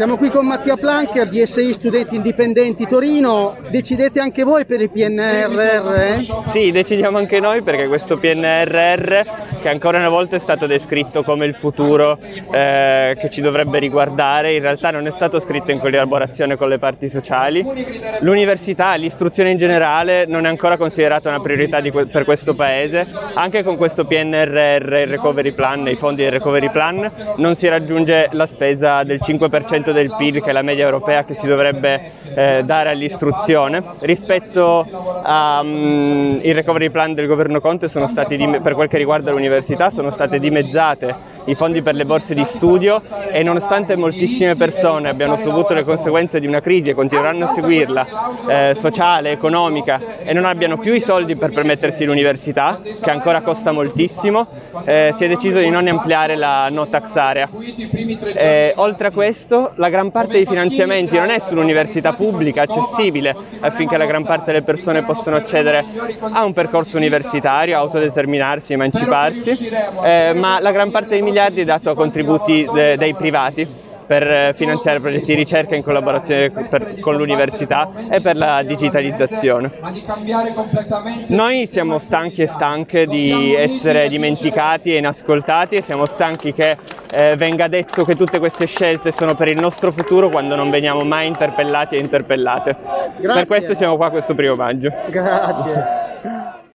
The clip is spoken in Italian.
Siamo qui con Mattia Plancher di SI Studenti Indipendenti Torino. Decidete anche voi per il PNRR? Eh? Sì, decidiamo anche noi perché questo PNRR, che ancora una volta è stato descritto come il futuro eh, che ci dovrebbe riguardare, in realtà non è stato scritto in collaborazione con le parti sociali. L'università, l'istruzione in generale non è ancora considerata una priorità que per questo Paese. Anche con questo PNRR, il Recovery Plan, i fondi del Recovery Plan, non si raggiunge la spesa del 5% del PIL che è la media europea che si dovrebbe eh, dare all'istruzione. Rispetto al um, recovery plan del governo Conte stati, per quel che riguarda l'università, sono state dimezzate i fondi per le borse di studio e nonostante moltissime persone abbiano subito le conseguenze di una crisi e continueranno a seguirla, eh, sociale, economica, e non abbiano più i soldi per permettersi l'università, che ancora costa moltissimo, eh, si è deciso di non ampliare la no tax area. Eh, oltre a questo, la gran parte dei finanziamenti non è sull'università pubblica accessibile affinché la gran parte delle persone possano accedere a un percorso universitario, autodeterminarsi, emanciparsi, eh, ma la gran parte dei miliardi è dato a contributi de dei privati per finanziare progetti di ricerca in collaborazione per, con l'università e per la digitalizzazione. Noi siamo stanchi e stanche di essere dimenticati e inascoltati e siamo stanchi che eh, venga detto che tutte queste scelte sono per il nostro futuro quando non veniamo mai interpellati e interpellate. Grazie. Per questo siamo qua questo primo maggio. Grazie.